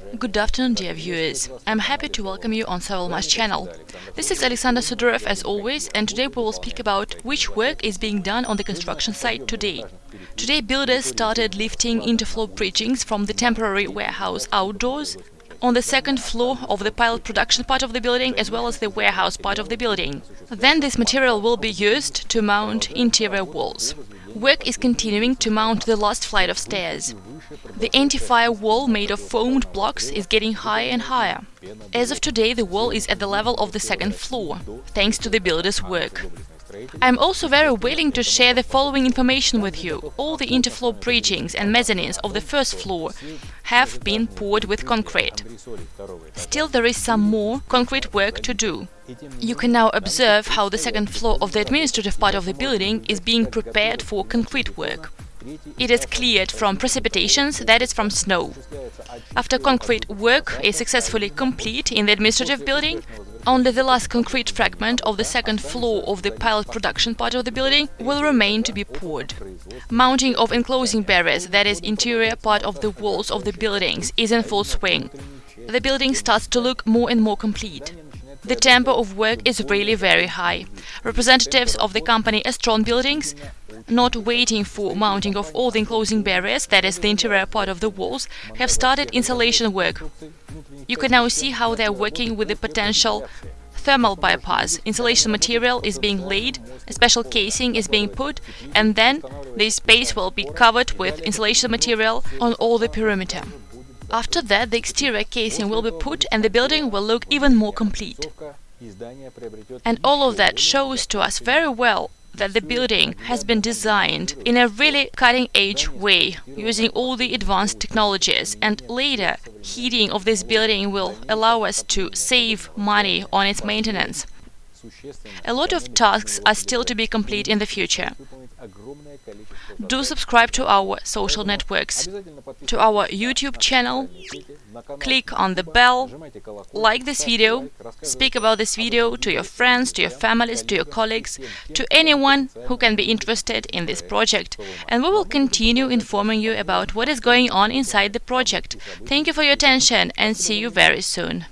Good afternoon, dear viewers. I'm happy to welcome you on Sovelmash channel. This is Alexander Sudorov as always, and today we will speak about which work is being done on the construction site today. Today builders started lifting interfloor bridgings from the temporary warehouse outdoors on the second floor of the pilot production part of the building as well as the warehouse part of the building. Then this material will be used to mount interior walls. Work is continuing to mount the last flight of stairs. The anti-fire wall made of foamed blocks is getting higher and higher. As of today, the wall is at the level of the second floor, thanks to the builder's work. I'm also very willing to share the following information with you. All the interfloor bridgings and mezzanines of the first floor have been poured with concrete. Still there is some more concrete work to do. You can now observe how the second floor of the administrative part of the building is being prepared for concrete work. It is cleared from precipitations, that is from snow. After concrete work is successfully complete in the administrative building, only the last concrete fragment of the second floor of the pilot production part of the building will remain to be poured. Mounting of enclosing barriers, that is interior part of the walls of the buildings, is in full swing. The building starts to look more and more complete. The tempo of work is really very high. Representatives of the company Astron Buildings not waiting for mounting of all the enclosing barriers, that is the interior part of the walls, have started insulation work. You can now see how they are working with the potential thermal bypass. Insulation material is being laid, a special casing is being put, and then the space will be covered with insulation material on all the perimeter. After that, the exterior casing will be put and the building will look even more complete. And all of that shows to us very well that the building has been designed in a really cutting-edge way, using all the advanced technologies, and later heating of this building will allow us to save money on its maintenance. A lot of tasks are still to be complete in the future. Do subscribe to our social networks, to our YouTube channel, click on the bell, like this video, speak about this video to your friends, to your families, to your colleagues, to anyone who can be interested in this project, and we will continue informing you about what is going on inside the project. Thank you for your attention and see you very soon.